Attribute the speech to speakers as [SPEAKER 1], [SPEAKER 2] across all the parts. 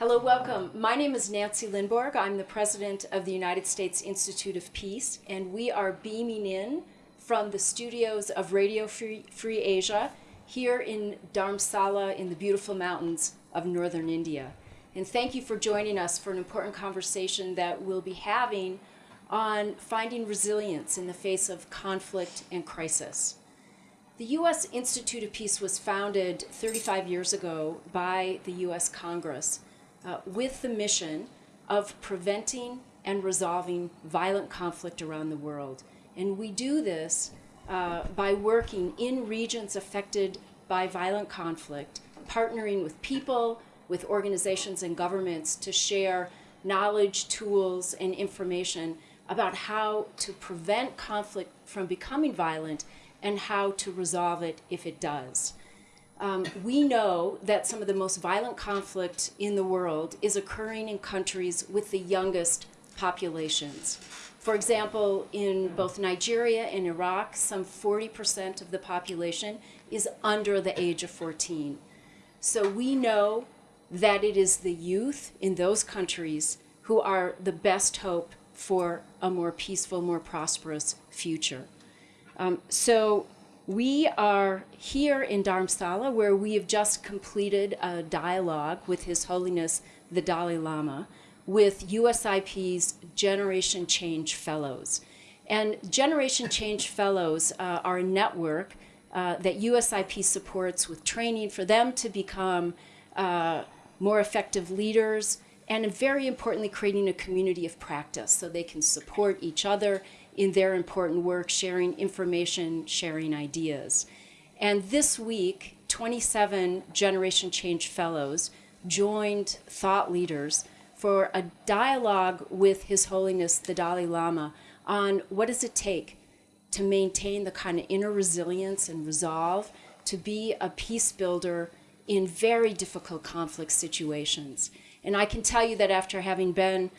[SPEAKER 1] Hello, welcome. My name is Nancy Lindborg. I'm the president of the United States Institute of Peace, and we are beaming in from the studios of Radio Free, Asia here in Dharamsala in the beautiful mountains of northern India. And thank you for joining us for an important conversation that we'll be having on finding resilience in the face of conflict and crisis. The U.S. Institute of Peace was founded 35 years ago by the U.S. Congress uh, with the mission of preventing and resolving violent conflict around the world. And we do this uh, by working in regions affected by violent conflict, partnering with people, with organizations and governments to share knowledge, tools, and information about how to prevent conflict from becoming violent and how to resolve it if it does. Um, we know that some of the most violent conflict in the world is occurring in countries with the youngest populations. For example, in both Nigeria and Iraq, some 40% of the population is under the age of 14. So we know that it is the youth in those countries who are the best hope for a more peaceful, more prosperous future. Um, so we are here in Dharamsala where we have just completed a dialogue with His Holiness the Dalai Lama with USIP's Generation Change Fellows. And Generation Change Fellows uh, are a network uh, that USIP supports with training for them to become uh, more effective leaders and very importantly creating a community of practice so they can support each other in their important work, sharing information, sharing ideas. And this week, 27 Generation Change Fellows joined thought leaders for a dialogue with His Holiness the Dalai Lama on what does it take to maintain the kind of inner resilience and resolve to be a peace builder in very difficult conflict situations. And I can tell you that after having been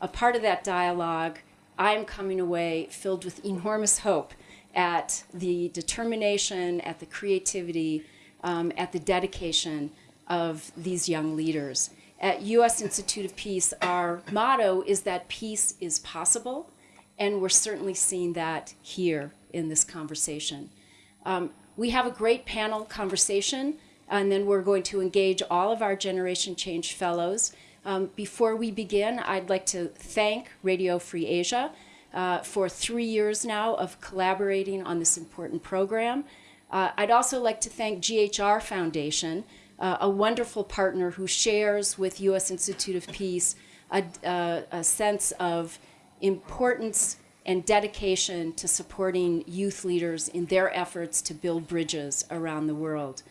[SPEAKER 1] a part of that dialogue, I'm coming away filled with enormous hope at the determination, at the creativity, um, at the dedication of these young leaders. At U.S. Institute of Peace, our motto is that peace is possible, and we're certainly seeing that here in this conversation. Um, we have a great panel conversation, and then we're going to engage all of our Generation Change Fellows. Um, before we begin, I'd like to thank Radio Free Asia uh, for three years now of collaborating on this important program. Uh, I'd also like to thank GHR Foundation, uh, a wonderful partner who shares with U.S. Institute of Peace a, a, a sense of importance and dedication to supporting youth leaders in their efforts to build bridges around the world.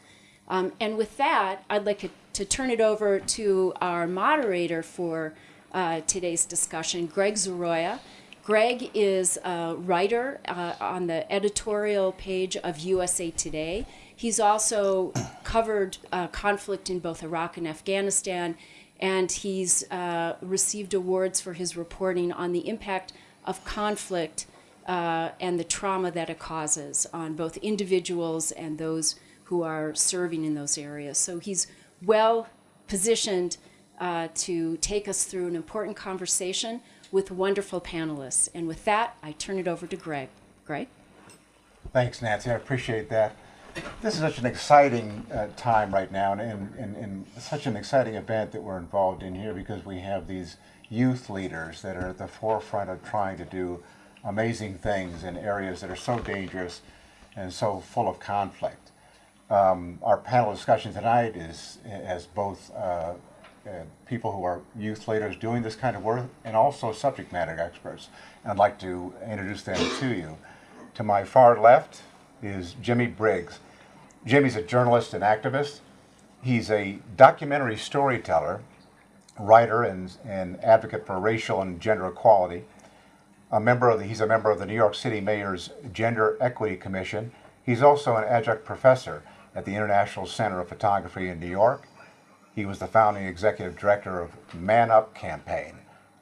[SPEAKER 1] Um, and with that, I'd like to, to, turn it over to our moderator for uh, today's discussion, Greg Zoroya. Greg is a writer uh, on the editorial page of USA Today. He's also covered uh, conflict in both Iraq and Afghanistan, and he's uh, received awards for his reporting on the impact of conflict uh, and the trauma that it causes on both individuals and those who are serving in those areas. So he's well positioned uh, to take us through an important conversation with wonderful panelists. And with that, I turn it over to Greg. Greg?
[SPEAKER 2] Thanks, Nancy. I appreciate that. This is such an exciting uh, time right now and, and, and, and, such an exciting event that we're involved in here because we have these youth leaders that are at the forefront of trying to do amazing things in areas that are so dangerous and so full of conflict. Um, our panel discussion tonight is as both uh, uh, people who are youth leaders doing this kind of work and also subject matter experts. I'd like to introduce them to you. To my far left is Jimmie Briggs. Jimmie's a journalist and activist. He's a documentary storyteller, writer, and, and advocate for racial and gender equality. A member of the, he's a member of the New York City Mayor's Gender Equity Commission. He's also an adjunct professor at the International Center of Photography in New York. He was the founding executive director of Man Up Campaign,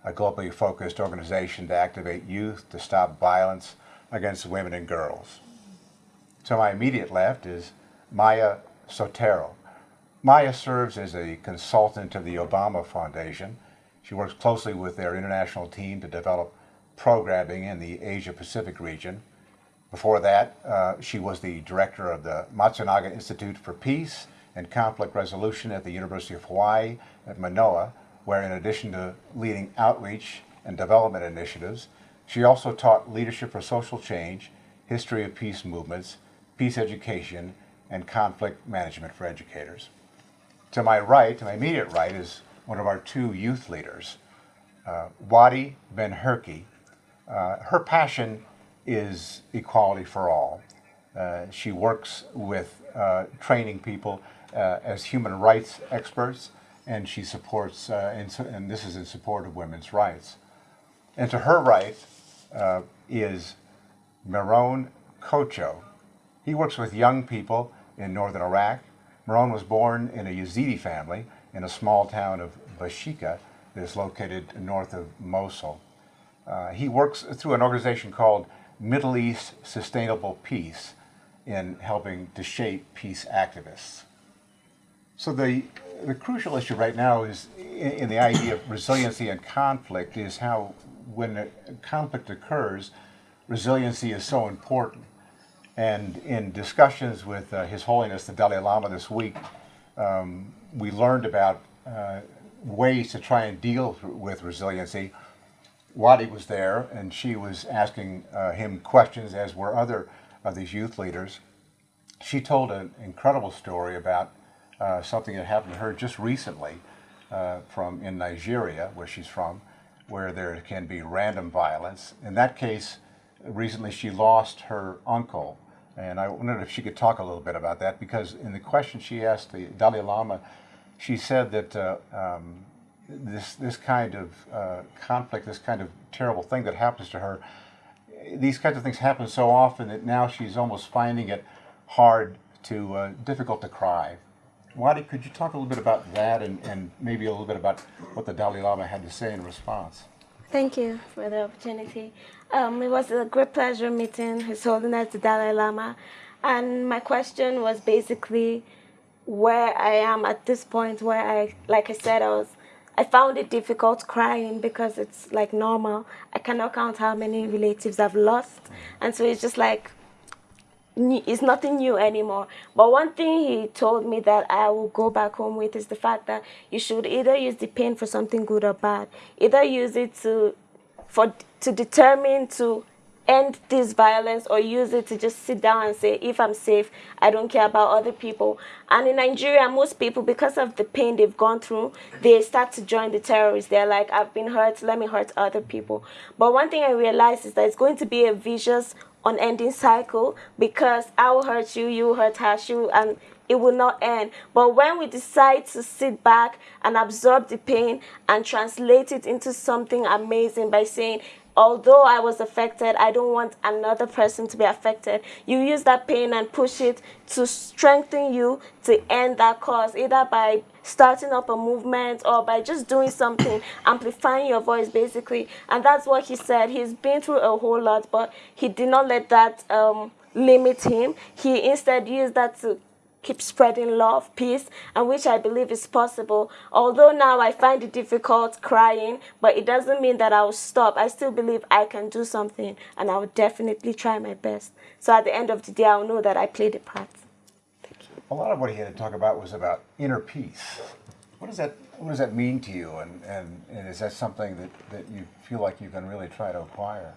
[SPEAKER 2] a globally focused organization to activate youth to stop violence against women and girls. To my immediate left is Maya Soetoro. Maya serves as a consultant to the Obama Foundation. She works closely with their international team to develop programming in the Asia Pacific region. Before that, uh, she was the director of the Matsunaga Institute for Peace and Conflict Resolution at the University of Hawaii at Manoa, where in addition to leading outreach and development initiatives, she also taught leadership for social change, history of peace movements, peace education, and conflict management for educators. To my right, to my immediate right, is one of our two youth leaders, uh, Wadi Ben-Hirki. Uh, her passion is equality for all. Uh, she works with uh, training people uh, as human rights experts, and she supports, uh, in, and this is in support of women's rights. And to her right uh, is Meron Kocho. He works with young people in northern Iraq. Meron was born in a Yazidi family in a small town of Bashika that is located north of Mosul. Uh, he works through an organization called Middle East Sustainable Peace in helping to shape peace activists. So the, the crucial issue right now is in, in the idea of resiliency and conflict is how when a conflict occurs, resiliency is so important. And in discussions with uh, His Holiness the Dalai Lama this week, um, we learned about uh, ways to try and deal with resiliency. Wadi was there, and she was asking uh, him questions, as were other of these youth leaders. She told an incredible story about uh, something that happened to her just recently uh, from in Nigeria, where she's from, where there can be random violence. In that case, recently she lost her uncle, and I wondered if she could talk a little bit about that because in the question she asked the Dalai Lama, she said that uh, um, this this kind of uh, conflict, this kind of terrible thing that happens to her, these kinds of things happen so often that now she's almost finding it hard to uh, difficult to cry. Wadi, could you talk a little bit about that and, and maybe a little bit about what the Dalai Lama had to say in response?
[SPEAKER 3] Thank you for the opportunity. Um, it was a great pleasure meeting His Holiness the Dalai Lama. And my question was basically where I am at this point where I, like I said, I was I found it difficult crying because it's like normal. I cannot count how many relatives I've lost. Mm. And so it's just like, it's nothing new anymore. But one thing he told me that I will go back home with is the fact that you should either use the pain for something good or bad. Either use it to, for, to determine to end this violence or use it to just sit down and say, if I'm safe, I don't care about other people. And in Nigeria, most people, because of the pain they've gone through, they start to join the terrorists. They're like, I've been hurt, let me hurt other people. But one thing I realized is that it's going to be a vicious, unending cycle because I will hurt you, you will hurt Hashu, and it will not end. But when we decide to sit back and absorb the pain and translate it into something amazing by saying, although I was affected, I don't want another person to be affected. You use that pain and push it to strengthen you to end that cause, either by starting up a movement or by just doing something, amplifying your voice basically. And that's what he said. He's been through a whole lot, but he did not let that um, limit him. He instead used that to keep spreading love, peace, and which I believe is possible. Although now I find it difficult crying, but it doesn't mean that I'll stop. I still believe I can do something, and I will definitely try my best. So at the end of the day, I'll know that I played a part. Thank you.
[SPEAKER 2] A lot of what he had to talk about was about inner peace. What does that what does that mean to you, and, and, and is that something that, that you feel like you can really try to acquire?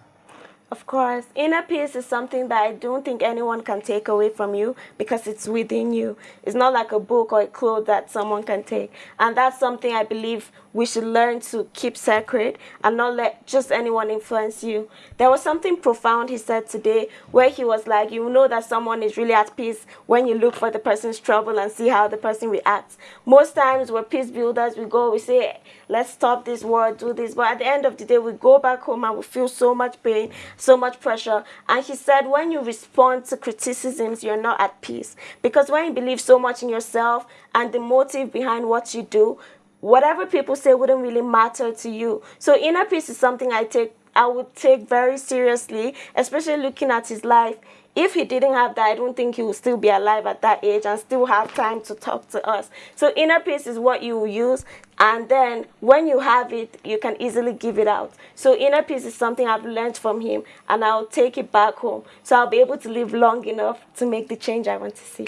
[SPEAKER 3] Of course, inner peace is something that I don't think anyone can take away from you because it's within you. It's not like a book or a cloth that someone can take. And that's something I believe we should learn to keep sacred and not let just anyone influence you. There was something profound he said today where he was like, you know that someone is really at peace when you look for the person's trouble and see how the person reacts. Most times we're peace builders, we go, we say, let's stop this war, do this. But at the end of the day, we go back home and we feel so much pain so much pressure. And he said, when you respond to criticisms, you're not at peace. Because when you believe so much in yourself and the motive behind what you do, whatever people say wouldn't really matter to you. So inner peace is something I take I would take very seriously, especially looking at his life. if he didn't have that, I don't think he would still be alive at that age and still have time to talk to us. So inner peace is what you use, and then when you have it, you can easily give it out. So inner peace is something I've learned from him, and I'll take it back home. So I'll be able to live long enough to make the change I want to see.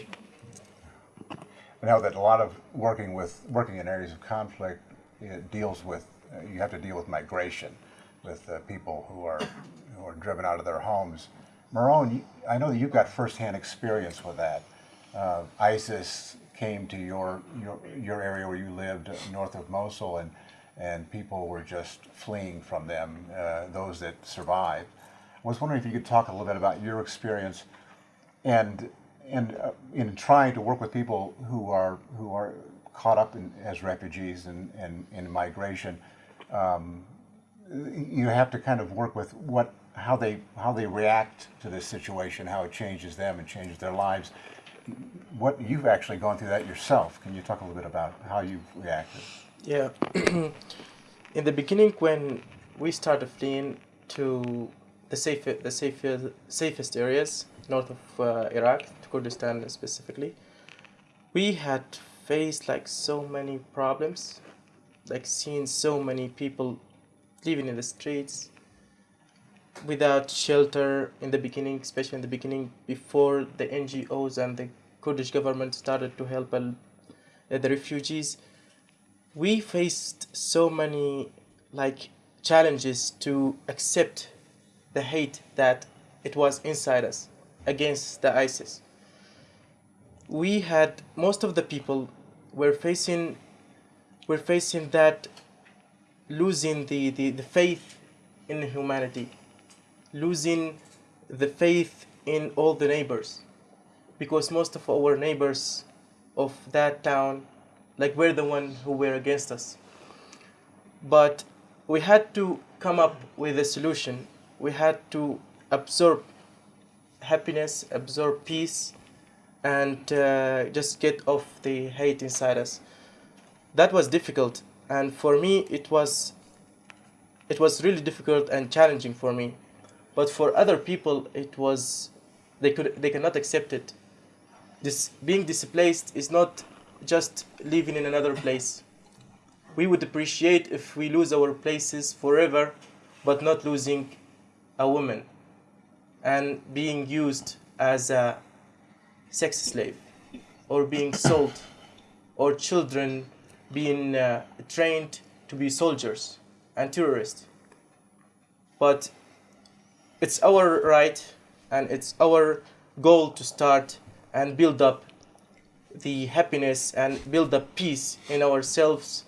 [SPEAKER 2] I know that a lot of working with working in areas of conflict deals with uh, you have to deal with migration, with uh, people who are who are driven out of their homes. Marone, I know that you've got firsthand experience with that. Uh, ISIS came to your, your your area where you lived north of Mosul, and and people were just fleeing from them. Uh, those that survived. I was wondering if you could talk a little bit about your experience, and and uh, in trying to work with people who are who are caught up in, as refugees and, and in migration, um, you have to kind of work with what how they how they react to this situation, how it changes them and changes their lives. What you've actually gone through that yourself. Can you talk a little bit about how you've reacted?
[SPEAKER 4] Yeah. in the beginning, when we started fleeing to the safe, the safest, safest areas north of uh, Iraq, Kurdistan specifically, we had faced like so many problems, like seeing so many people living in the streets without shelter in the beginning, especially in the beginning before the NGOs and the Kurdish government started to help uh, the refugees. We faced so many like challenges to accept the hate that it was inside us against the ISIS. We had most of the people were facing were facing that losing the, the, the faith in humanity, losing the faith in all the neighbors. Because most of our neighbors of that town, like were the one who were against us. But we had to come up with a solution. We had to absorb happiness, absorb peace, and uh, just get off the hate inside us. That was difficult, and for me, it was it was really difficult and challenging for me. But for other people, it was they could they cannot accept it. This being displaced is not just living in another place. We would appreciate if we lose our places forever, but not losing a woman and being used as a sex slave or being sold or children being uh, trained to be soldiers and terrorists. But it's our right and it's our goal to start and build up the happiness and build up peace in ourselves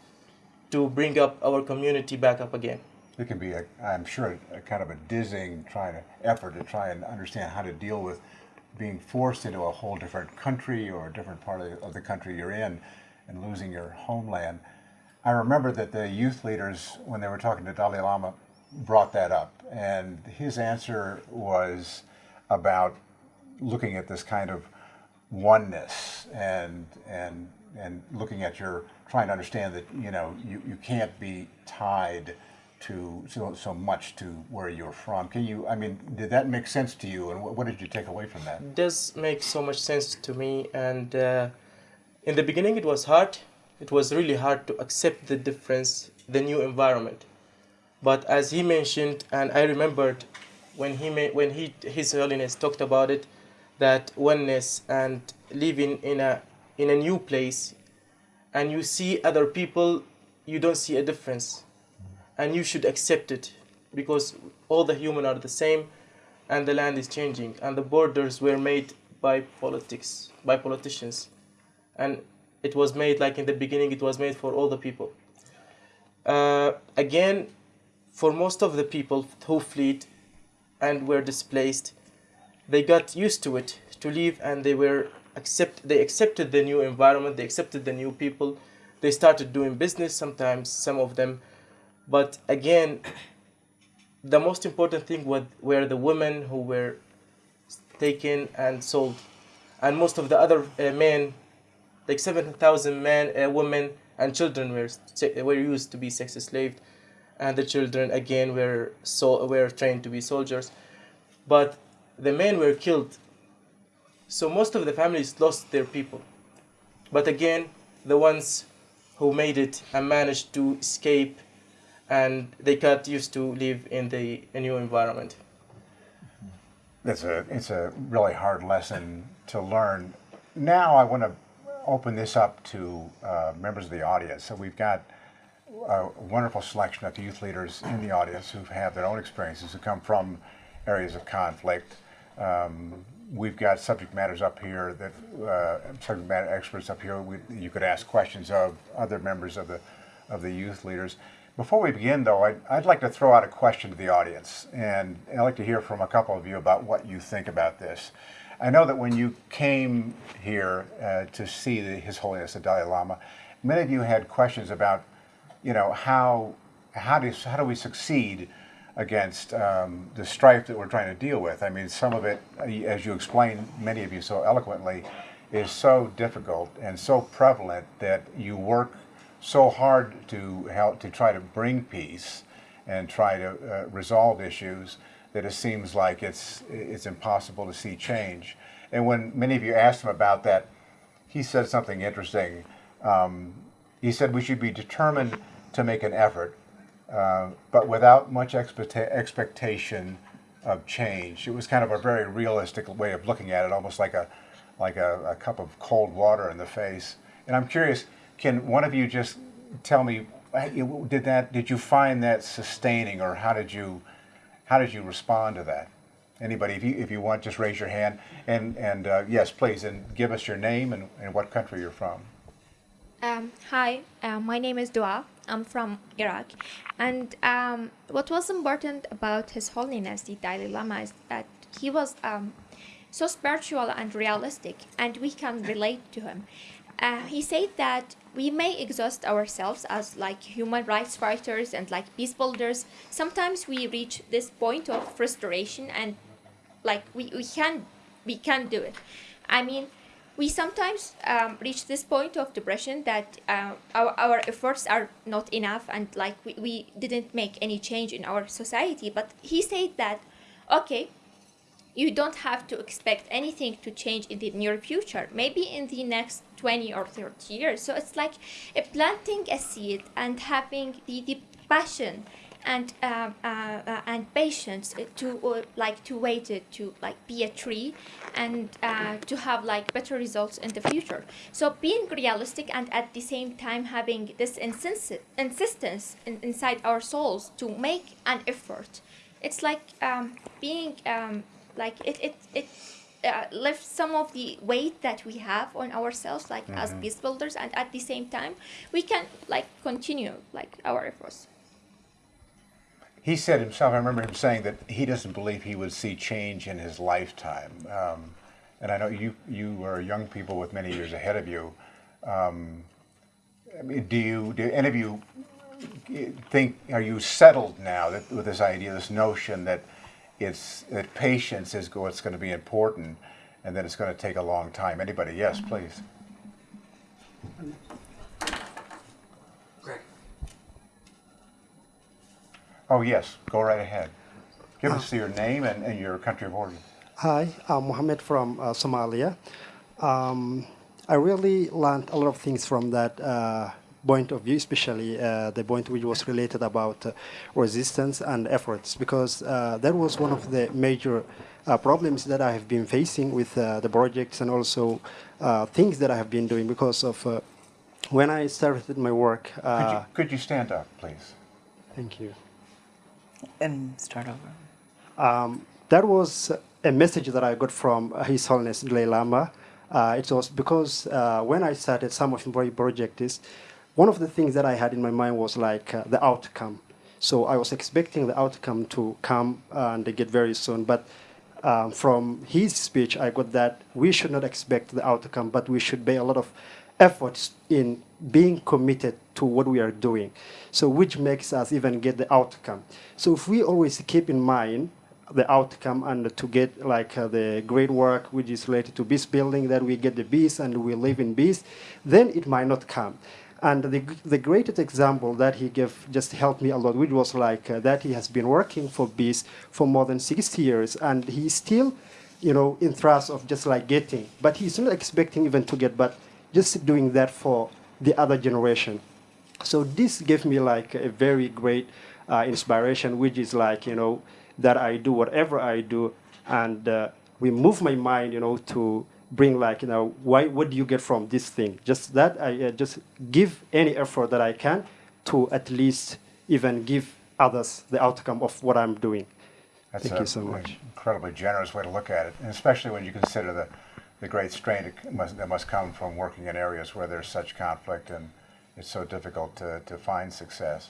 [SPEAKER 4] to bring up our community back up again
[SPEAKER 2] it can be, a, I'm sure, a, kind of a dizzying trying to, effort to try and understand how to deal with being forced into a whole different country or a different part of the, of the country you're in and losing your homeland. I remember that the youth leaders, when they were talking to Dalai Lama, brought that up. And his answer was about looking at this kind of oneness and, and, and looking at your, trying to understand that, you know, you, you can't be tied to so, so much to where you're from. Can you, I mean, did that make sense to you and what, what did you take away from that?
[SPEAKER 4] It does make so much sense to me and uh, in the beginning it was hard. It was really hard to accept the difference, the new environment. But as he mentioned, and I remembered when he when he His Holiness talked about it, that oneness and living in a in a new place, and you see other people, you don't see a difference and you should accept it because all the human are the same and the land is changing and the borders were made by politics by politicians. And it was made like in the beginning it was made for all the people. Uh, again for most of the people who fled and were displaced they got used to it to live and they were accept they accepted the new environment they accepted the new people. They started doing business sometimes some of them but again, the most important thing was, were the women who were taken and sold. And most of the other uh, men, like 7,000 men, uh, women, and children were, were used to be sex slaves. And the children, again, were, so, were trained to be soldiers. But the men were killed So most of the families lost their people. But again, the ones who made it and managed to escape and they got used to live in the a new environment.
[SPEAKER 2] It's a, it's a really hard lesson to learn. Now I want to open this up to uh, members of the audience. So we've got a wonderful selection of youth leaders in the audience who have their own experiences, who come from areas of conflict. Um, we've got subject matters up here that uh, subject matter experts up here. We, you could ask questions of other members of the of the youth leaders. Before we begin, though, I'd, I'd like to throw out a question to the audience, and I'd like to hear from a couple of you about what you think about this. I know that when you came here uh, to see the, His Holiness the Dalai Lama, many of you had questions about, you know, how how do how do we succeed against um, the strife that we're trying to deal with? I mean, some of it, uh, as you explained, many of you so eloquently, is so difficult and so prevalent that you work so hard to help to try to bring peace and try to uh, resolve issues that it seems like it's it's impossible to see change. And when many of you asked him about that, he said something interesting. Um, he said we should be determined to make an effort, uh, but without much expecta- expectation of change. It was kind of a very realistic way of looking at it, almost like a like a, a cup of cold water in the face. And I'm curious, can one of you just tell me, did that? Did you find that sustaining, or how did you how did you respond to that? Anybody, if you if you want, just raise your hand. And and uh, yes, please, and give us your name and, and what country you're from.
[SPEAKER 5] Um, hi, uh, my name is Dua. I'm from Iraq. And um, what was important about His Holiness the Dalai Lama is that he was um, so spiritual and realistic, and we can relate to him. Uh, he said that we may exhaust ourselves as like human rights fighters and like peace builders. Sometimes we reach this point of frustration and like we, we can we can't do it. I mean, we sometimes um, reach this point of depression that uh, our, our efforts are not enough and like we, we didn't make any change in our society. But he said that, okay, you don't have to expect anything to change in the near future maybe in the next 20 or 30 years. So it's like uh, planting a seed and having the, the passion and uh, uh, uh, and patience to uh, like to wait it to like be a tree and uh, to have like better results in the future. So being realistic and at the same time having this insist- insistence in, inside our souls to make an effort. It's like um, being um, like it it it uh, lifts some of the weight that we have on ourselves like as peace builders and at the same time we can like continue like our efforts
[SPEAKER 2] He said himself. I remember him saying that he doesn't believe he would see change in his lifetime. Um, and I know you you are young people with many years ahead of you. Um, I mean, do you do any of you think are you settled now that, with this idea, this notion that it's that patience is what's going to be important, and that it's going to take a long time? Anybody? Yes, please.
[SPEAKER 6] Greg.
[SPEAKER 2] Oh yes, go right ahead. Give us your name and, and your country of origin.
[SPEAKER 6] Hi, I'm Mohammed from uh, Somalia. Um, I really learned a lot of things from that uh, point of view, especially uh, the point which was related about uh, resistance and efforts, because uh, that was one of the major uh, problems that I have been facing with uh, the projects and also uh, things that I have been doing because of uh, when I started my work.
[SPEAKER 2] Could you, could you stand up, please?
[SPEAKER 6] thank you.
[SPEAKER 7] and start over.
[SPEAKER 6] Um, that was a message that I got from His Holiness Dalai Lama. Uh, it was because uh, when I started some of my projects, one of the things that I had in my mind was like uh, the outcome. So I was expecting the outcome to come and get very soon, but um, from his speech, I got that we should not expect the outcome, but we should pay a lot of efforts in being committed to what we are doing. So which makes us even get the outcome. So if we always keep in mind the outcome and to get like uh, the great work which is related to peace building, that we get the peace and we live in peace, then it might not come. And the, the greatest example that he gave just helped me a lot, which was like uh, that he has been working for peace for more than 60 years, and he's still you know, interest of just like getting, but he's not expecting even to get, but just doing that for the other generation. So this gave me like a very great uh, inspiration, which is like, you know, that I do whatever I do and uh, we move my mind, you know, to bring like, you know, why, what do you get from this thing? Just that I uh, just give any effort that I can to at least even give others the outcome of what I'm doing.
[SPEAKER 2] That's
[SPEAKER 6] Thank
[SPEAKER 2] a-
[SPEAKER 6] you so much.
[SPEAKER 2] Incredibly generous way to look at it, and especially when you consider the, the great strain that must, that must come from working in areas where there's such conflict and it's so difficult to, to find success.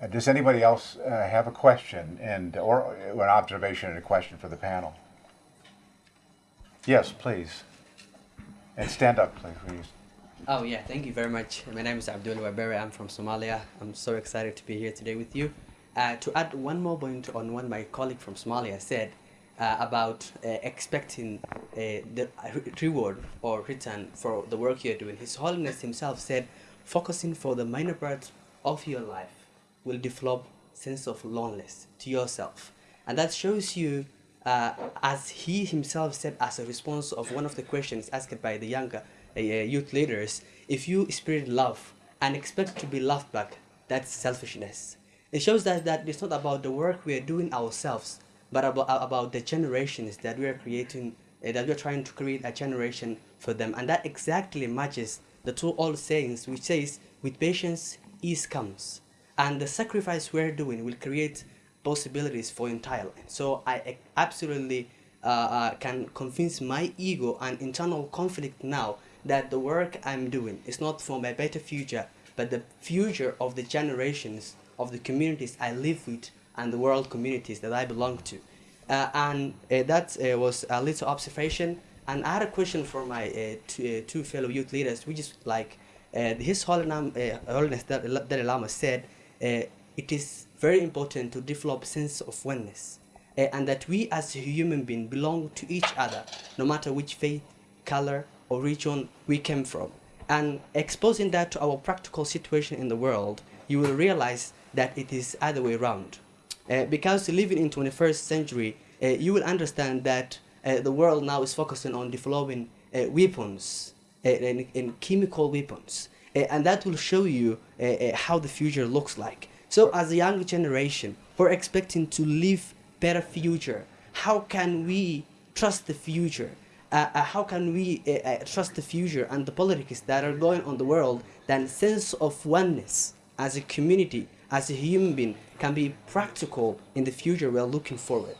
[SPEAKER 2] Uh, does anybody else uh, have a question and or an observation and a question for the panel? Yes, please. And stand up, please.
[SPEAKER 8] Oh yeah, thank you very much. My name is Abdul Wabere. I'm from Somalia. I'm so excited to be here today with you. Uh, to add one more point on what my colleague from Somalia said uh, about uh, expecting uh, the reward or return for the work you're doing. His Holiness himself said, focusing for the minor part of your life will develop sense of loneliness to yourself, and that shows you uh, as he himself said as a response of one of the questions asked by the younger uh, youth leaders, if you spread love and expect to be loved back, that's selfishness. It shows us that it's not about the work we are doing ourselves, but about, about the generations that we are creating, uh, that we are trying to create a generation for them. And that exactly matches the two old sayings, which says, with patience, ease comes. And the sacrifice we're doing will create possibilities for entire land. So I absolutely uh, uh, can convince my ego and internal conflict now that the work I'm doing is not for my better future, but the future of the generations of the communities I live with and the world communities that I belong to. Uh, and uh, that uh, was a little observation. And I had a question for my two, fellow youth leaders, which is like His Holiness, uh, Holiness Dalai Lama said, it is very important to develop sense of oneness uh, and that we as human beings belong to each other no matter which faith color or region we came from. And exposing that to our practical situation in the world you will realize that it is other way around. Uh, because living in 21st century uh, you will understand that the world now is focusing on developing weapons and, and chemical weapons. And that will show you how the future looks like so as a young generation we're expecting to live better future how can we trust the future uh, uh, how can we uh, uh, trust the future and the politics that are going on the world then sense of oneness as a community as a human being can be practical in the future we're looking forward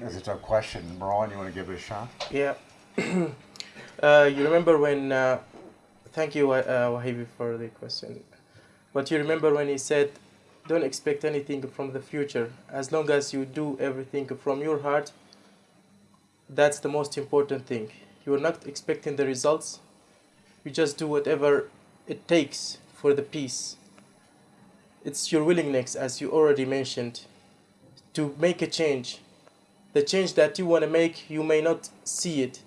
[SPEAKER 2] That's a tough question. Marwan, you want to give it a shot?
[SPEAKER 4] Yeah. uh, you remember when? Uh, thank you, uh, Wahibi, for the question. But you remember when he said, "Don't expect anything from the future. As long as you do everything from your heart, that's the most important thing. You are not expecting the results. You just do whatever it takes for the peace. It's your willingness, as you already mentioned, to make a change the change that you want to make you may not see it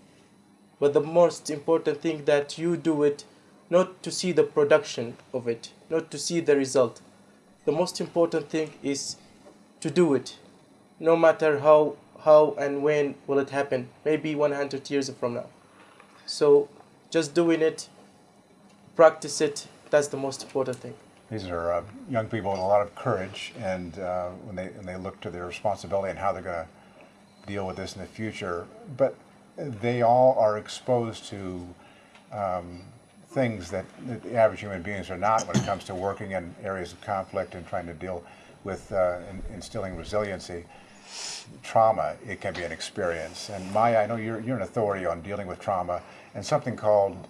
[SPEAKER 4] but the most important thing that you do it not to see the production of it not to see the result the most important thing is to do it no matter how how and when will it happen. Maybe 100 years from now. So just doing it practice it that's the most important thing.
[SPEAKER 2] These are uh, young people with a lot of courage, and uh, when they when they look to their responsibility and how they're going to deal with this in the future, but they all are exposed to um, things that, the average human beings are not when it comes to working in areas of conflict and trying to deal with uh, in, instilling resiliency. Trauma, it can be an experience. And Maya, I know you're, you're an authority on dealing with trauma and something called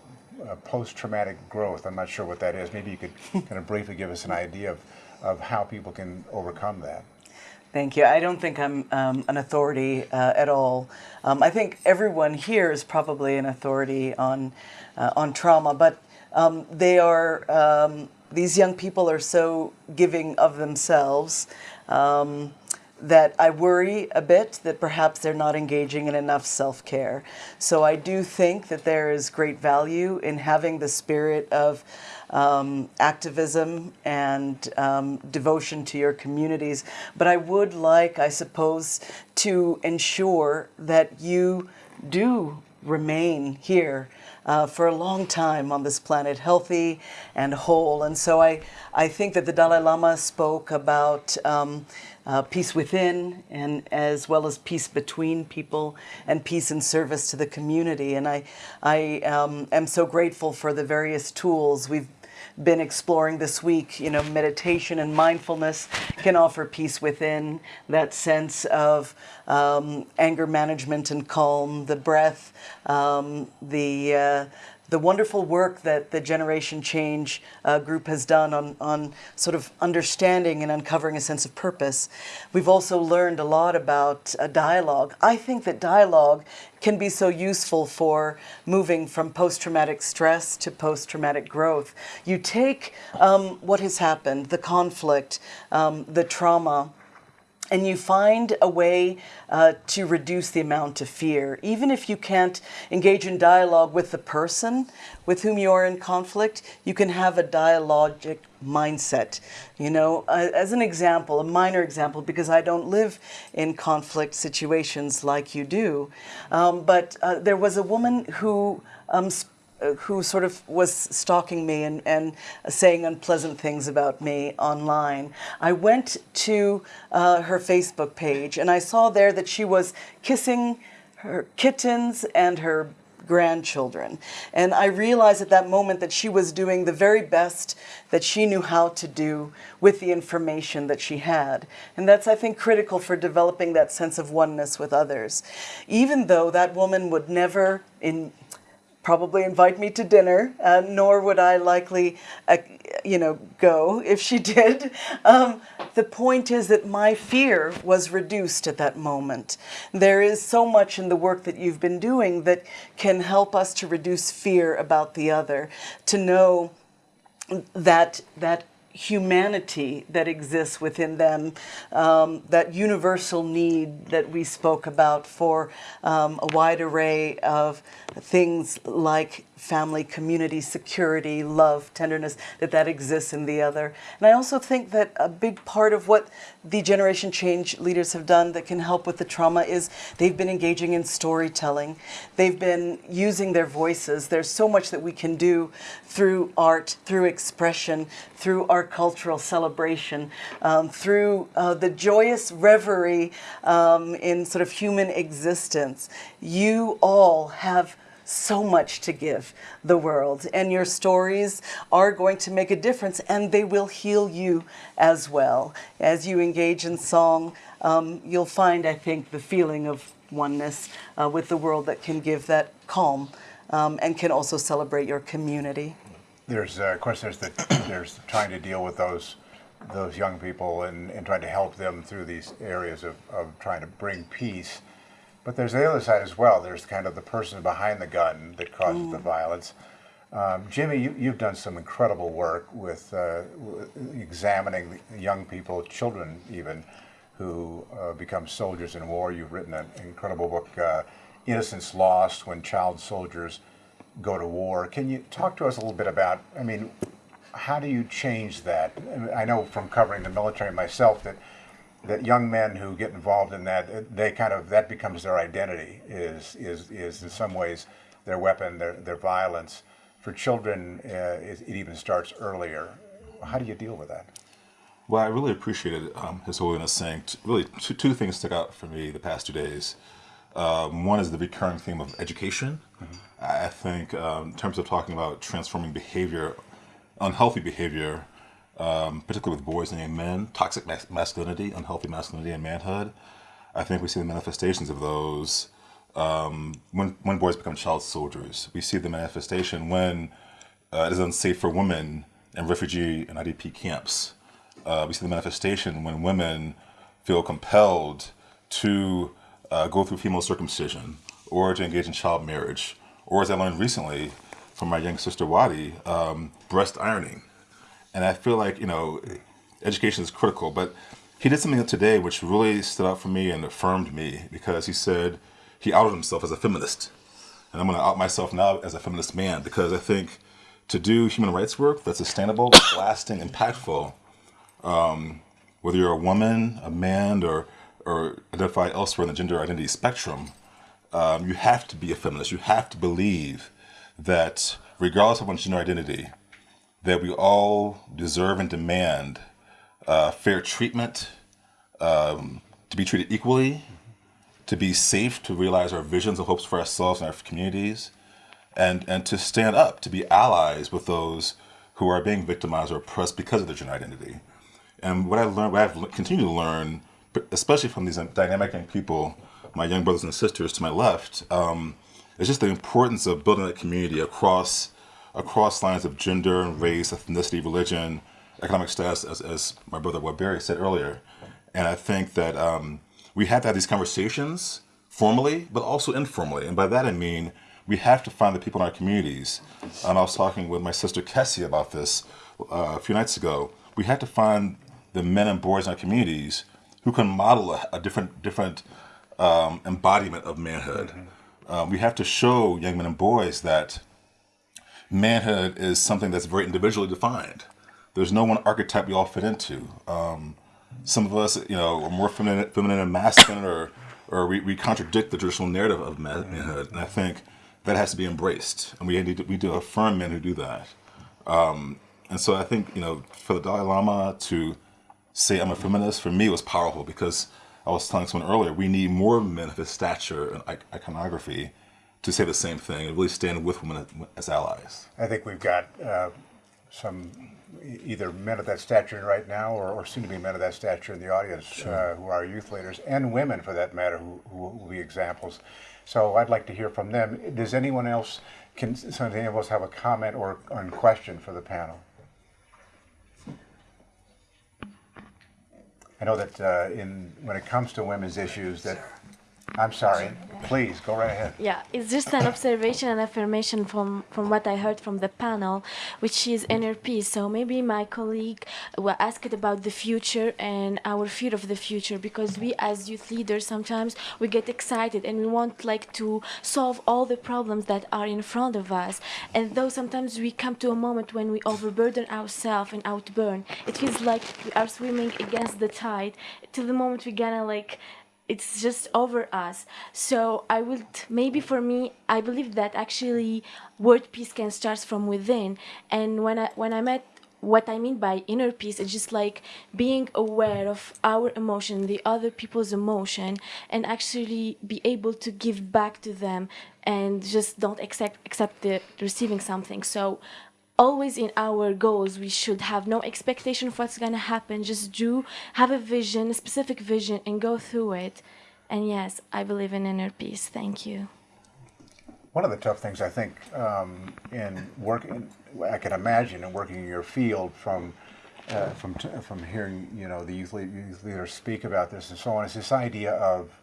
[SPEAKER 2] uh, post-traumatic growth. I'm not sure what that is. Maybe you could kind of briefly give us an idea of, of how people can overcome that.
[SPEAKER 7] Thank you. I don't think I'm um, an authority uh, at all. Um, I think everyone here is probably an authority on uh, on trauma, but um, they are these young people are so giving of themselves. That I worry a bit that perhaps they're not engaging in enough self care. So I do think that there is great value in having the spirit of um, activism and um, devotion to your communities. But I would like, I suppose, to ensure that you do remain here uh, for a long time on this planet, healthy and whole. And so I, I think that the Dalai Lama spoke about um, uh, peace within and as well as peace between people and peace and service to the community. And I, I um, am so grateful for the various tools we've been exploring this week. You know, meditation and mindfulness can offer peace within, that sense of um, anger management and calm, the breath, um, the uh, the wonderful work that the Generation Change uh, group has done on, on sort of understanding and uncovering a sense of purpose. We've also learned a lot about uh, dialogue. I think that dialogue can be so useful for moving from post-traumatic stress to post-traumatic growth. You take um, what has happened, the conflict, um, the trauma, and you find a way uh, to reduce the amount of fear. Even if you can't engage in dialogue with the person with whom you are in conflict, you can have a dialogic mindset. You know, uh, as an example, a minor example, because I don't live in conflict situations like you do, um, but uh, there was a woman who um, who sort of was stalking me and, and saying unpleasant things about me online. I went to uh, her Facebook page and I saw there that she was kissing her kittens and her grandchildren. And I realized at that moment that she was doing the very best that she knew how to do with the information that she had. And that's, I think, critical for developing that sense of oneness with others. Even though that woman would never, in probably invite me to dinner, uh, nor would I likely, uh, you know, go if she did. Um, the point is that my fear was reduced at that moment. There is so much in the work that you've been doing that can help us to reduce fear about the other, to know that that humanity that exists within them, um, that universal need that we spoke about for um, a wide array of things like family, community, security, love, tenderness, that that exists in the other. And I also think that a big part of what the Generation Change leaders have done that can help with the trauma is they've been engaging in storytelling. They've been using their voices. There's so much that we can do through art, through expression, through our cultural celebration, um, through uh, the joyous reverie um, in sort of human existence. You all have so much to give the world and your stories are going to make a difference and they will heal you as well. As you engage in song, um, you'll find, I think, the feeling of oneness uh, with the world that can give that calm um, and can also celebrate your community.
[SPEAKER 2] There's, uh, of course, there's the, there's trying to deal with those those young people and, and trying to help them through these areas of, of trying to bring peace. But there's the other side as well. There's kind of the person behind the gun that causes mm. the violence. Um, Jimmie, you, have done some incredible work with uh, examining young people, children even, who uh, become soldiers in war. You've written an incredible book, uh, Innocents Lost, When Child Soldiers Go to War. Can you talk to us a little bit about, I mean, how do you change that? I know from covering the military myself that that young men who get involved in that, they kind of that becomes their identity. Is is is in some ways their weapon, their their violence. For children, uh, it, it, even starts earlier. How do you deal with that?
[SPEAKER 9] Well, I really appreciated um, His Holiness saying t- really two, two things stuck out for me the past two days. Um, one is the recurring theme of education. Mm-hmm. I think um, in terms of talking about transforming behavior, unhealthy behavior um, particularly with boys and men, toxic masculinity, unhealthy masculinity, and manhood. I think we see the manifestations of those um, when, when boys become child soldiers. We see the manifestation when uh, it is unsafe for women in refugee and IDP camps. Uh, we see the manifestation when women feel compelled to uh, go through female circumcision or to engage in child marriage, or as I learned recently from my young sister Wadi, um, breast ironing. And I feel like, you know, education is critical, but he did something today which really stood out for me and affirmed me because he said he outed himself as a feminist. And I'm going to out myself now as a feminist man because I think to do human rights work that's sustainable, lasting, impactful, um, whether you're a woman, a man, or, or identify elsewhere in the gender identity spectrum, um, you have to be a feminist. You have to believe that regardless of one's gender identity, that we all deserve and demand uh, fair treatment, um, to be treated equally, to be safe, to realize our visions and hopes for ourselves and our communities, and, and to stand up, to be allies with those who are being victimized or oppressed because of their gender identity. And what I learned, what I've continued to learn, especially from these dynamic young people, my young brothers and sisters to my left, um, is just the importance of building a community across across lines of gender and race, ethnicity, religion, economic status, as, as my brother Waberi said earlier. And I think that um, we have to have these conversations formally, but also informally. And by that I mean we have to find the people in our communities. And I was talking with my sister Kessie about this uh, a few nights ago. We have to find the men and boys in our communities who can model a, a different different um, embodiment of manhood. Mm -hmm. um, we have to show young men and boys that manhood is something that's very individually defined. There's no one archetype we all fit into. Um, some of us, you know, are more feminine, feminine and masculine, or or we, we contradict the traditional narrative of manhood. And I think that has to be embraced, and we need to, we do affirm men who do that. Um, and so I think you know, for the Dalai Lama to say I'm a feminist for me was powerful because I was telling someone earlier we need more men of his stature and iconography to say the same thing and really stand with women as allies.
[SPEAKER 2] I think we've got uh, some either men of that stature right now or, or soon to be men of that stature in the audience sure. uh, who are youth leaders and women for that matter who, who will be examples. So I'd like to hear from them. Does anyone else, can some of us have a comment or, or question for the panel? I know that uh, in when it comes to women's issues that I'm sorry. Please, go right ahead.
[SPEAKER 10] Yeah, it's just an observation and affirmation from, from what I heard from the panel, which is inner peace. So maybe my colleague will ask it about the future and our fear of the future, because we as youth leaders, sometimes we get excited and we want like to solve all the problems that are in front of us. And though sometimes we come to a moment when we overburden ourselves and outburn, it feels like we are swimming against the tide till the moment we gonna like it's just over us so i would maybe for me i believe that actually world peace can start from within and when i when i met what I mean by inner peace is just like being aware of our emotion, the other people's emotion, and actually be able to give back to them and just don't accept accept the receiving something. So always in our goals we should have no expectation of what's going to happen. Just do have a vision a specific vision and go through it. And yes i believe in inner peace. Thank you.
[SPEAKER 2] One of the tough things i think um, in working i can imagine in working in your field from uh, from from hearing you know the youth, youth leaders speak about this and so on is this idea of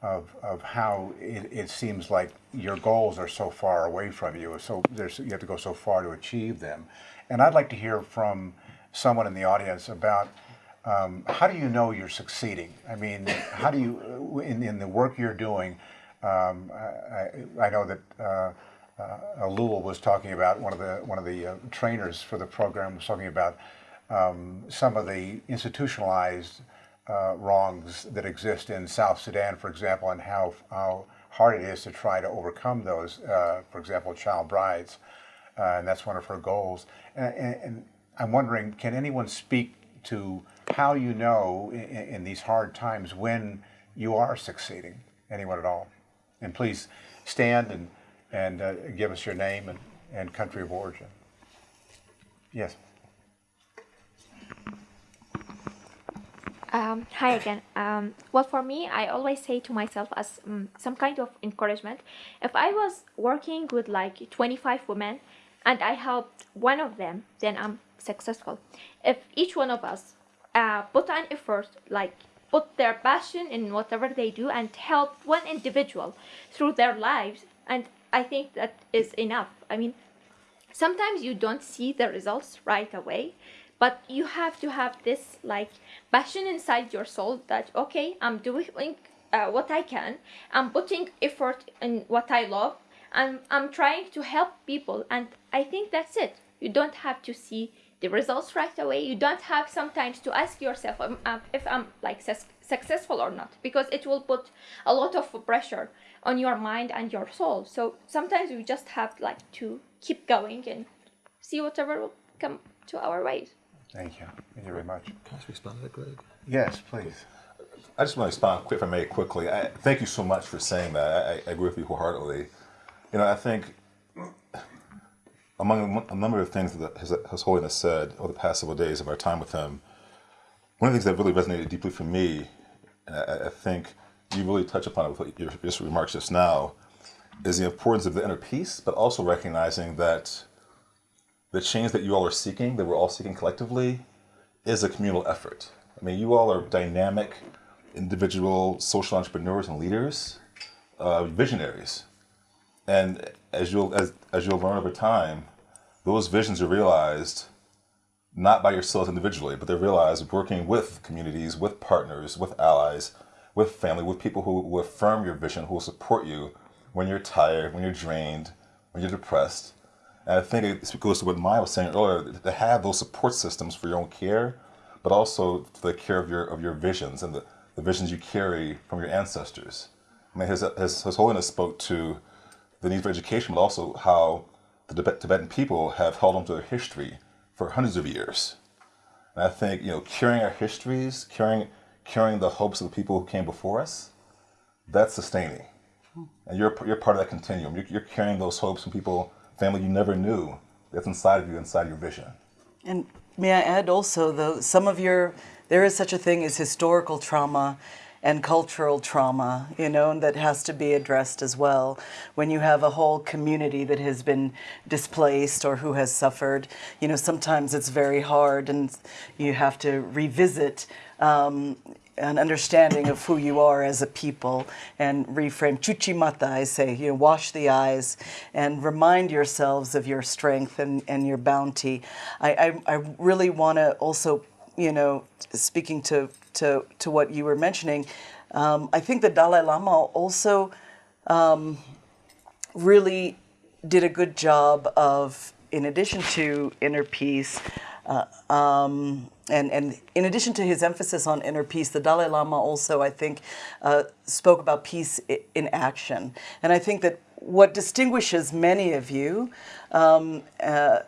[SPEAKER 2] of, of how it, it seems like your goals are so far away from you. So there's, you have to go so far to achieve them. And I'd like to hear from someone in the audience about um, how do you know you're succeeding? I mean, how do you, in, in the work you're doing, um, I, I, know that uh, uh, Alul was talking about, one of the, one of the uh, trainers for the program was talking about um, some of the institutionalized uh, wrongs that exist in South Sudan, for example, and how, how hard it is to try to overcome those. Uh, for example, child brides, uh, and that's one of her goals. And, and, and, I'm wondering, can anyone speak to how you know in, in these hard times when you are succeeding? Anyone at all? And please stand and, and uh, give us your name and, and country of origin. Yes.
[SPEAKER 5] Um, hi again. Um, well, for me, I always say to myself as um, some kind of encouragement, if I was working with like 25 women and I helped one of them, then I'm successful. If each one of us uh, put an effort, like put their passion in whatever they do and help one individual through their lives, and I think that is enough. I mean, sometimes you don't see the results right away, but you have to have this like passion inside your soul that okay i'm doing uh, what i can. I'm putting effort in what i love. And i'm trying to help people and i think that's it. You don't have to see the results right away. You don't have sometimes to ask yourself um, uh, if i'm like su- successful or not because it will put a lot of pressure on your mind and your soul. So sometimes we just have like to keep going and see whatever will come to our way
[SPEAKER 2] Thank you. Thank you very much.
[SPEAKER 9] Can I respond to that, Greg?
[SPEAKER 2] Yes, please.
[SPEAKER 9] I just want to respond, quick, if I may, quickly. I, thank you so much for saying that. I, I agree with you wholeheartedly. You know, I think among a number of things that His, His Holiness said over the past several days of our time with him, one of the things that really resonated deeply for me, and I, I think you really touch upon it with your, your remarks just now, is the importance of the inner peace, but also recognizing that the change that you all are seeking, that we're all seeking collectively, is a communal effort. I mean, you all are dynamic, individual social entrepreneurs and leaders, uh, visionaries. And as you'll as, as you'll learn over time, those visions are realized not by yourselves individually, but they're realized working with communities, with partners, with allies, with family, with people who will affirm your vision, who will support you when you're tired, when you're drained, when you're depressed. And I think it goes to what Maya was saying earlier, to have those support systems for your own care, but also for the care of your of your visions and the, the visions you carry from your ancestors. I mean, his, his, his Holiness spoke to the need for education, but also how the Tibetan people have held on to their history for hundreds of years. And I think, you know, carrying our histories, carrying, carrying the hopes of the people who came before us, that's sustaining. And you're, you're part of that continuum. You're, you're carrying those hopes from people, family you never knew, that's inside of you, inside your vision.
[SPEAKER 7] And may I add also, though, some of your, there is such a thing as historical trauma and cultural trauma, you know, and that has to be addressed as well. When you have a whole community that has been displaced or who has suffered, you know, sometimes it's very hard and you have to revisit um, an understanding of who you are as a people and reframe Chuchimata, i say you know wash the eyes and remind yourselves of your strength and, and your bounty. I, I, I really want to also you know speaking to, to, to what you were mentioning um, i think the dalai lama also um, really did a good job of in addition to inner peace uh, um, and, and in addition to his emphasis on inner peace, the Dalai Lama also, I think, uh, spoke about peace in action. And I think that what distinguishes many of you, um, uh,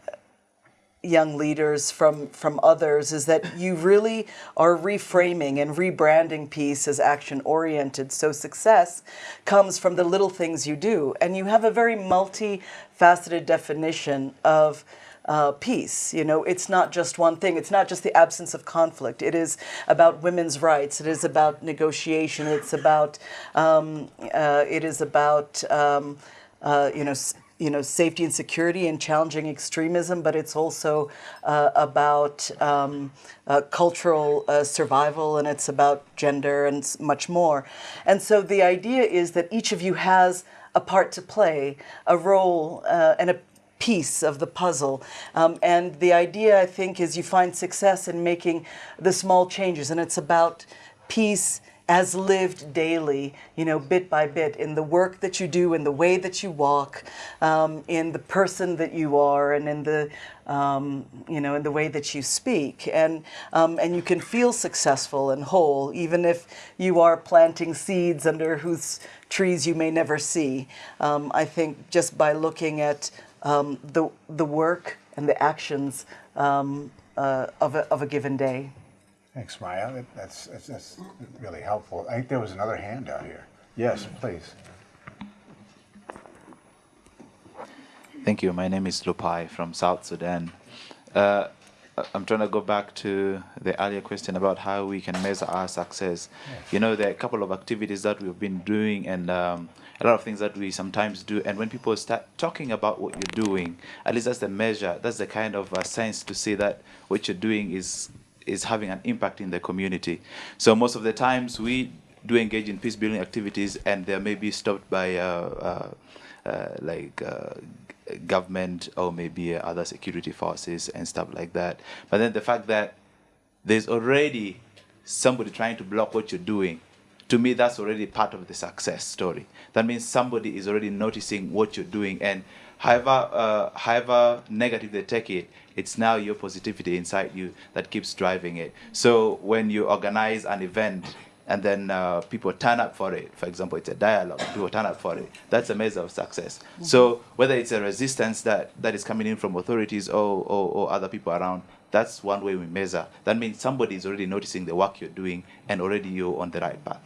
[SPEAKER 7] young leaders from, from others, is that you really are reframing and rebranding peace as action oriented. So success comes from the little things you do. And you have a very multifaceted definition of uh, peace. You know, it's not just one thing. It's not just the absence of conflict. It is about women's rights. It is about negotiation. It's about um, uh, it is about um, uh, you know. You know, safety and security and challenging extremism, but it's also uh, about um, uh, cultural uh, survival and it's about gender and much more. And so the idea is that each of you has a part to play, a role and a piece of the puzzle. Um, and the idea, I think, is you find success in making the small changes, and it's about peace as lived daily, you know, bit by bit, in the work that you do, in the way that you walk, um, in the person that you are, and in the, um, you know, in the way that you speak, and um, and you can feel successful and whole, even if you are planting seeds under whose trees you may never see. Um, I think just by looking at um, the, the work and the actions um, uh, of, a, of a given day.
[SPEAKER 2] Thanks, Maya. That's, that's, that's really helpful. I think there was another hand out here. Yes, please.
[SPEAKER 11] Thank you. My name is Lupai from South Sudan. Uh, I'm trying to go back to the earlier question about how we can measure our success. Yes. You know, there are a couple of activities that we've been doing and um, a lot of things that we sometimes do. And when people start talking about what you're doing, at least that's the measure, that's the kind of uh, sense to see that what you're doing is is having an impact in the community. So most of the times we do engage in peace building activities and they may be stopped by uh, uh, uh like uh, government or maybe other security forces and stuff like that. But then the fact that there's already somebody trying to block what you're doing, to me, that's already part of the success story. That means somebody is already noticing what you're doing, and however, uh, however negative they take it, it's now your positivity inside you that keeps driving it. So when you organize an event and then uh, people turn up for it, for example, it's a dialogue, people turn up for it, that's a measure of success. Mm -hmm. So whether it's a resistance that, that is coming in from authorities or, or, or other people around, that's one way we measure. That means somebody is already noticing the work you're doing and already you're on the right path.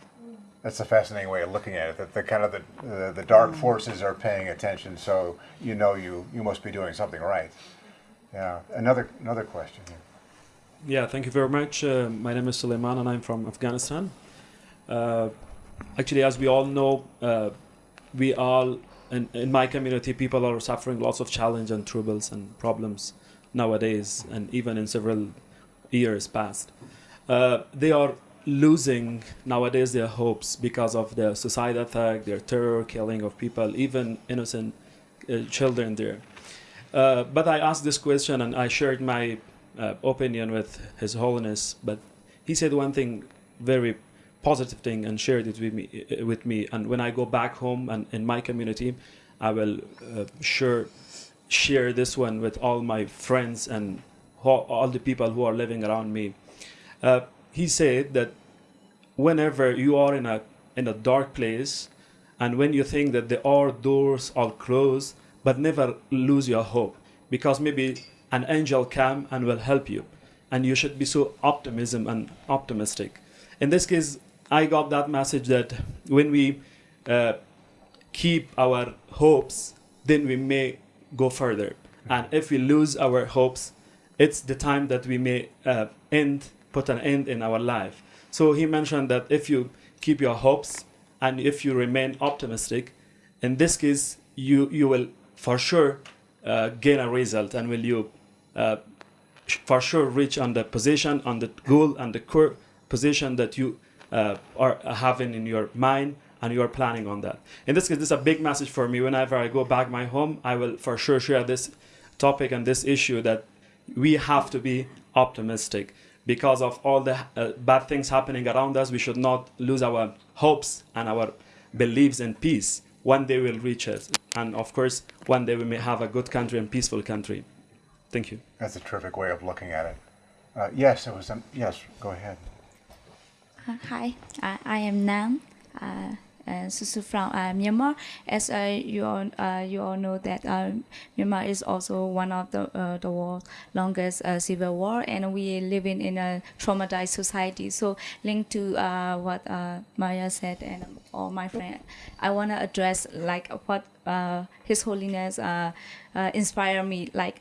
[SPEAKER 2] That's a fascinating way of looking at it. That the kind of the uh, the dark forces are paying attention, so you know you you must be doing something right. Yeah. Another another question here.
[SPEAKER 12] Yeah. Thank you very much. Uh, my name is Suleiman, and I'm from Afghanistan. Uh, actually, as we all know, uh, we all in, in my community, people are suffering lots of challenge and troubles and problems nowadays, and even in several years past. Uh, they are losing nowadays their hopes because of the suicide attack, their terror killing of people, even innocent uh, children there. Uh, but I asked this question and I shared my uh, opinion with His Holiness, but he said one thing very positive thing and shared it with me. Uh, with me. And when I go back home and in my community, I will uh, sure share this one with all my friends and all the people who are living around me. Uh, he said that whenever you are in a in a dark place and when you think that the all doors are closed but never lose your hope because maybe an angel come and will help you and you should be so optimism and optimistic. In this case i got that message that when we uh, keep our hopes then we may go further. And if we lose our hopes it's the time that we may uh, end put an end in our life. So he mentioned that if you keep your hopes and if you remain optimistic, in this case, you, you will for sure uh, gain a result and will you uh, for sure reach on the position, on the goal and the core position that you uh, are having in your mind and you are planning on that. In this case, this is a big message for me. Whenever I go back my home, I will for sure share this topic and this issue that we have to be optimistic because of all the uh, bad things happening around us, we should not lose our hopes and our beliefs in peace. One day we'll reach it. And of course, one day we may have a good country and peaceful country. Thank you.
[SPEAKER 2] That's a terrific way of looking at it. Uh, yes, it was. Um, yes, go ahead.
[SPEAKER 13] Uh, hi, I, I am Nan. Uh, and Susu from uh, Myanmar. As uh, you all uh, you all know that Myanmar is also one of the the world's longest civil war, and we living in a traumatized society. So linked to what Maya said and all my friend, I want to address like what His Holiness inspire me. Like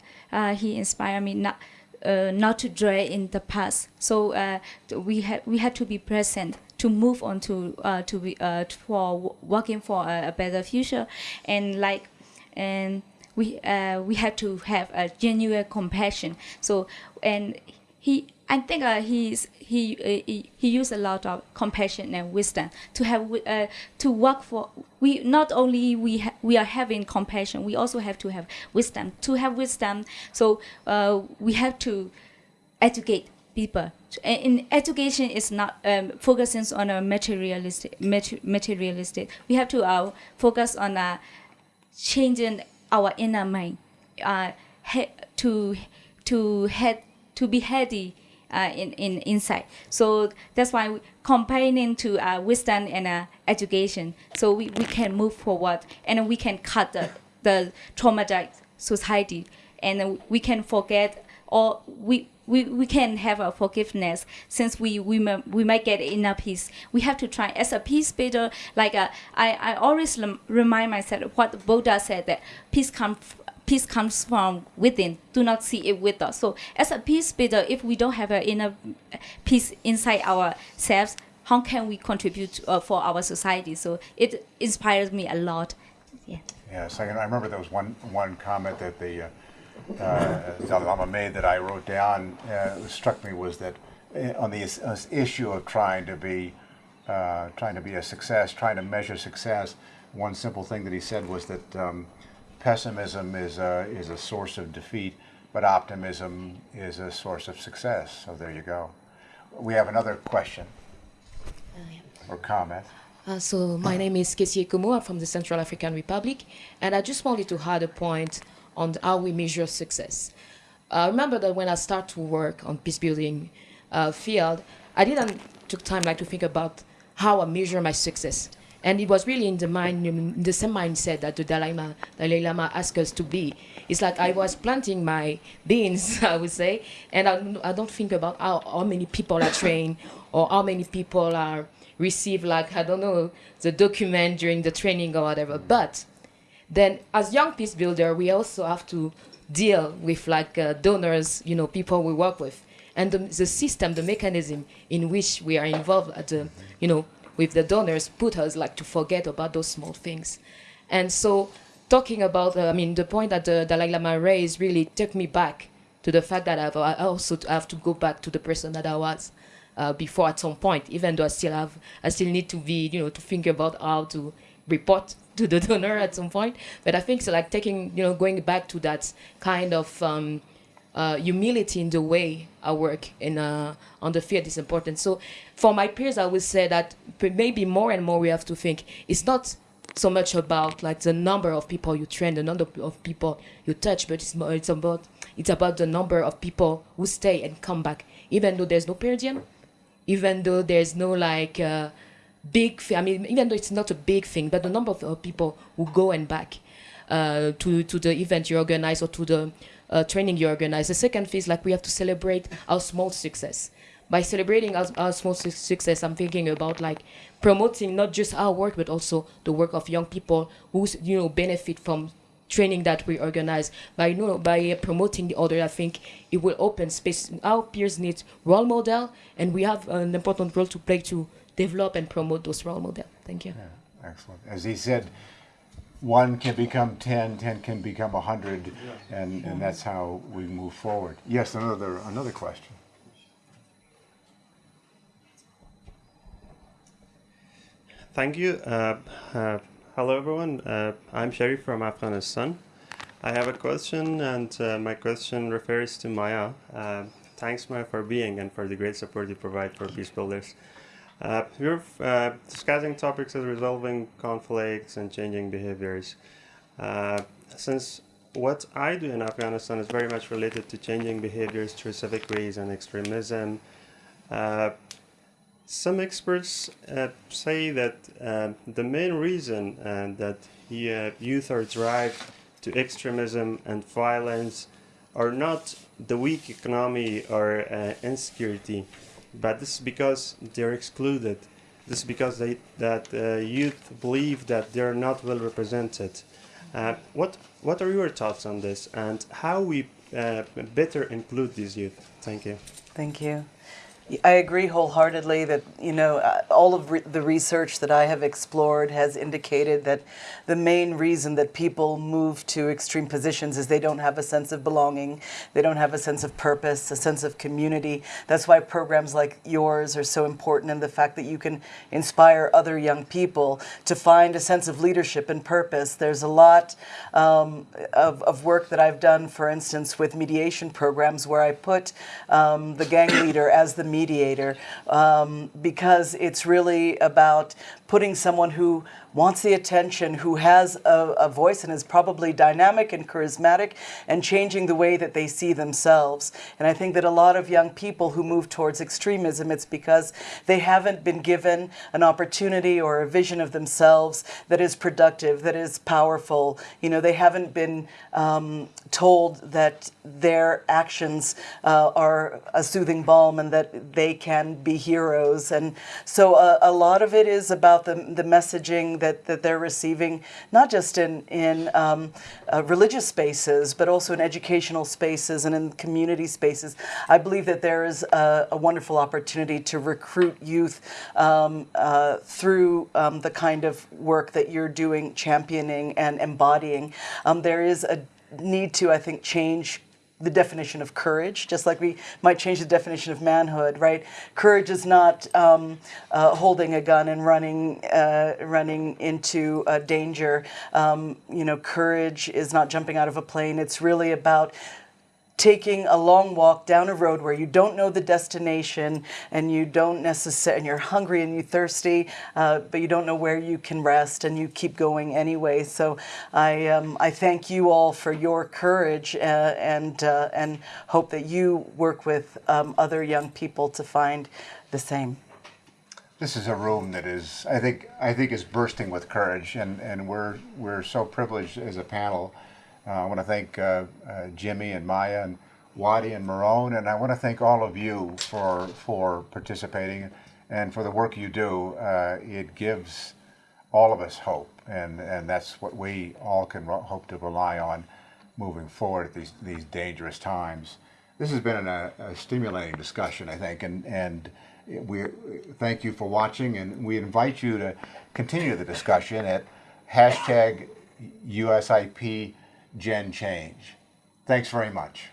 [SPEAKER 13] he inspired me not. Uh, not to dwell in the past. So uh, we had we had to be present to move on to uh, to be uh, for working for a, a, better future, and like and we uh, we had to have a genuine compassion. So and he I think uh, he's he, uh, he he used a lot of compassion and wisdom to have uh, to work for we not only we we are having compassion we also have to have wisdom to have wisdom so uh, we have to educate people. In education is not um, focusing on a materialistic, materialistic. We have to uh, focus on uh, changing our inner mind uh, to to head to be heady uh, in in inside. So that's why we combining to uh, wisdom and uh, education, so we, we can move forward and we can cut the the traumatized society, and we can forget or we we, we can have a forgiveness since we we, we might get inner peace. We have to try as a peace builder. Like uh, I I always remind myself what Buddha said that peace comes peace comes from within. Do not see it with us. So as a peace builder, if we don't have an inner peace inside ourselves, how can we contribute uh, for our society? So it inspires me a lot. Yeah.
[SPEAKER 2] Yes, I, I remember there was one one comment that the uh, uh, Dalai Lama made that I wrote down uh, struck me was that uh, on the uh, issue of trying to be uh, trying to be a success, trying to measure success, one simple thing that he said was that um, pessimism is a, is a source of defeat, but optimism is a source of success. So there you go. We have another question or comment.
[SPEAKER 14] Uh, so my name is Kessie Kumu. I'm from the Central African Republic, and I just wanted to add a point on how we measure success. I remember that when I start to work on peace building uh, field, I didn't took time like to think about how I measure my success. And it was really in the mind, in the same mindset that the Dalai Lama, Dalai Lama asked us to be. It's like I was planting my beans, I would say, and I, I don't think about how, how many people are trained or how many people are receive like I don't know the document during the training or whatever. But then as young peace builder, we also have to deal with like uh, donors, you know, people we work with, and the, the system, the mechanism in which we are involved at the, you know, with the donors put us like to forget about those small things. And so talking about, uh, I mean, the point that the Dalai Lama raised really took me back to the fact that I've, I also have to go back to the person that I was uh, before at some point, even though I still have, I still need to be, you know, to think about how to report to the donor at some point. But I think so like taking, you know, going back to that kind of um, uh, humility in the way I work in uh, on the field is important. So for my peers, I would say that maybe more and more we have to think it's not so much about like the number of people you train, the number of people you touch, but it's more, it's about it's about the number of people who stay and come back, even though there's no per even though there's no like uh, big. I mean, even though it's not a big thing, but the number of uh, people who go and back uh, to to the event you organize or to the uh, training you organize. The second phase, like we have to celebrate our small success. By celebrating our, our small su success, I'm thinking about like promoting not just our work, but also the work of young people who you know benefit from training that we organize. By you know by promoting the other, I think it will open space. Our peers need role model, and we have an important role to play to develop and promote those role models. Thank you.
[SPEAKER 2] Yeah, excellent. As he said, one can become 10, 10 can become 100, and, and that's how we move forward. Yes, another, another question.
[SPEAKER 15] Thank you. Uh, uh, hello, everyone. Uh, I'm Sharif from Afghanistan. I have a question, and uh, my question refers to Maya. Uh, thanks, Maya, for being and for the great support you provide for peace builders. Uh, we're uh, discussing topics of resolving conflicts and changing behaviors. Uh, since what I do in Afghanistan is very much related to changing behaviors through civic ways and extremism, uh, some experts uh, say that uh, the main reason that youth are drive to extremism and violence are not the weak economy or insecurity, but this is because they're excluded. This is because they, that uh, youth believe that they're not well represented. Uh, what, what are your thoughts on this and how we uh, better include these youth? Thank you.
[SPEAKER 7] Thank you. I agree wholeheartedly that, you know, uh, all of re the research that I have explored has indicated that the main reason that people move to extreme positions is they don't have a sense of belonging, they don't have a sense of purpose, a sense of community. That's why programs like yours are so important and the fact that you can inspire other young people to find a sense of leadership and purpose. There's a lot um, of, of work that I've done, for instance, with mediation programs where I put um, the gang leader as the mediator um, because it's really about putting someone who wants the attention, who has a, a, voice and is probably dynamic and charismatic and changing the way that they see themselves. And I think that a lot of young people who move towards extremism, it's because they haven't been given an opportunity or a vision of themselves that is productive, that is powerful. You know, they haven't been um, told that their actions uh, are a soothing balm and that they can be heroes. And so uh, a lot of it is about the, the messaging that, that they're receiving, not just in, in um, uh, religious spaces, but also in educational spaces and in community spaces. I believe that there is a, a wonderful opportunity to recruit youth um, uh, through um, the kind of work that you're doing, championing and embodying. Um, there is a need to, I think, change the definition of courage, just like we might change the definition of manhood, right? Courage is not um, uh, holding a gun and running, uh, running into uh, danger. Um, you know, courage is not jumping out of a plane. It's really about taking a long walk down a road where you don't know the destination and you don't necessarily and you're hungry and you're thirsty uh, but you don't know where you can rest and you keep going anyway so I um, I thank you all for your courage uh, and uh, and hope that you work with um, other young people to find the same
[SPEAKER 2] This is a room that is, I think, I think is bursting with courage, and, and we're we're so privileged as a panel. Uh, I want to thank uh, uh, Jimmie and Maya and Wadi and Marone, and I want to thank all of you for for participating and for the work you do. It gives all of us hope, and, and that's what we all can hope to rely on moving forward at these these dangerous times. This has been a, a stimulating discussion, I think, and and we thank you for watching, and we invite you to continue the discussion at hashtag USIP Gen Change. Thanks very much.